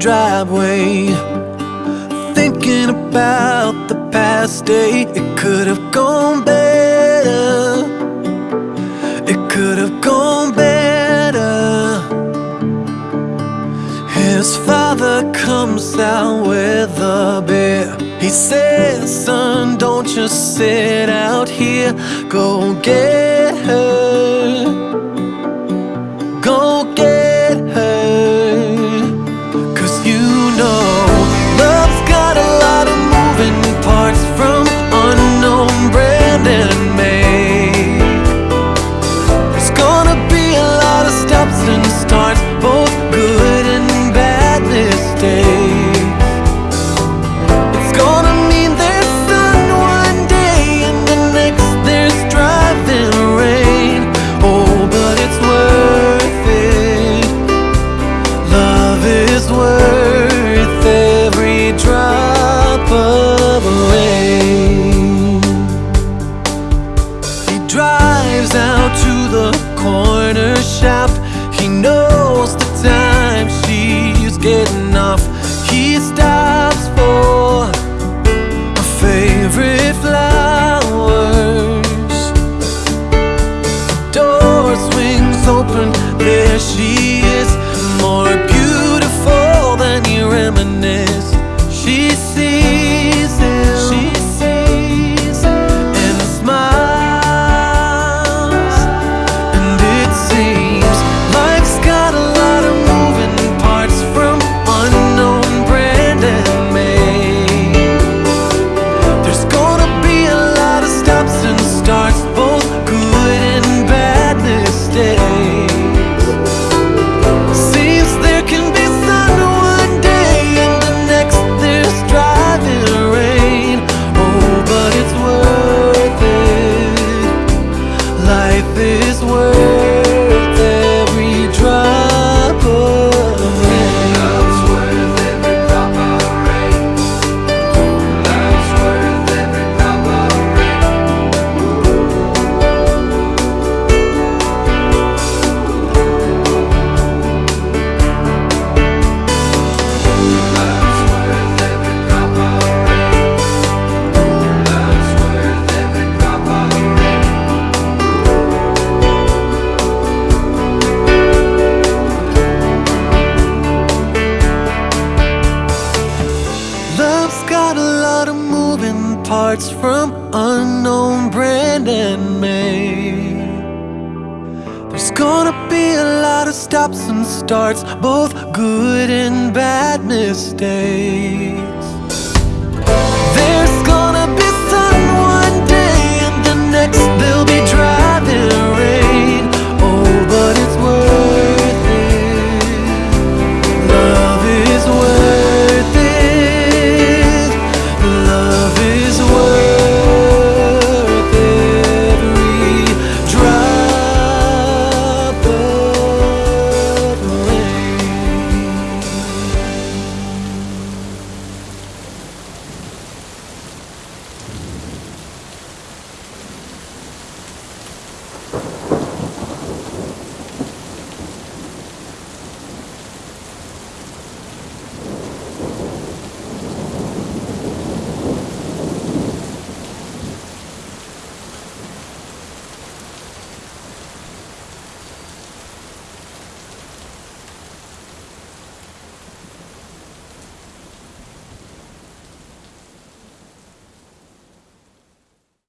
driveway Thinking about the past day. It could have gone better. It could have gone better. His father comes out with a beer. He says, son, don't you sit out here. Go get her. Go get this day parts from unknown brand and made. There's gonna be a lot of stops and starts, both good and bad mistakes.